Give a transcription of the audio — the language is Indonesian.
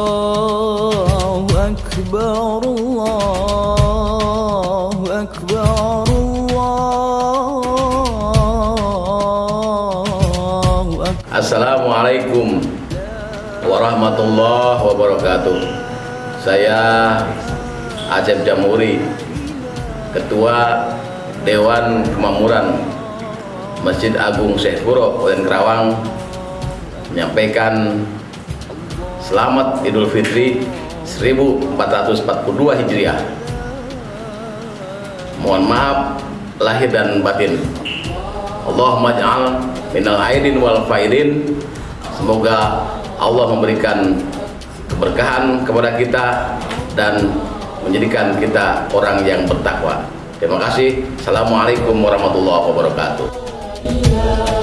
الله أكبر الله أكبر الله أكبر Assalamualaikum warahmatullahi wabarakatuh Saya Acep Jamuri Ketua Dewan Kemakmuran Masjid Agung Syekh Furo Kabupaten Kerawang menyampaikan Selamat Idul Fitri 1442 Hijriah Mohon maaf lahir dan batin Allahumma ja'al minal aidin wal faidin Semoga Allah memberikan keberkahan kepada kita dan menjadikan kita orang yang bertakwa. Terima kasih. Assalamualaikum warahmatullahi wabarakatuh.